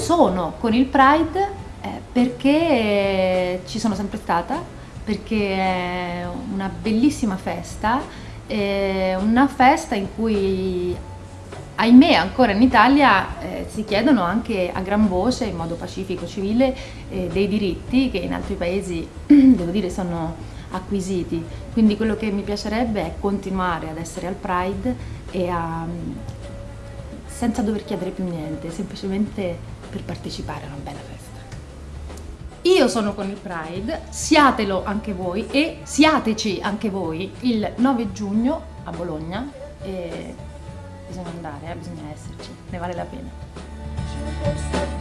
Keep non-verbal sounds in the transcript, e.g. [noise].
sono con il Pride eh, perché ci sono sempre stata, perché è una bellissima festa, una festa in cui ahimè ancora in Italia eh, si chiedono anche a gran voce, in modo pacifico, civile, eh, dei diritti che in altri paesi, [clears throat] devo dire, sono acquisiti. Quindi quello che mi piacerebbe è continuare ad essere al Pride e a, senza dover chiedere più niente, semplicemente per partecipare a una bella festa. Io sono con il Pride, siatelo anche voi e siateci anche voi il 9 giugno a Bologna. E bisogna andare, eh, bisogna esserci, ne vale la pena.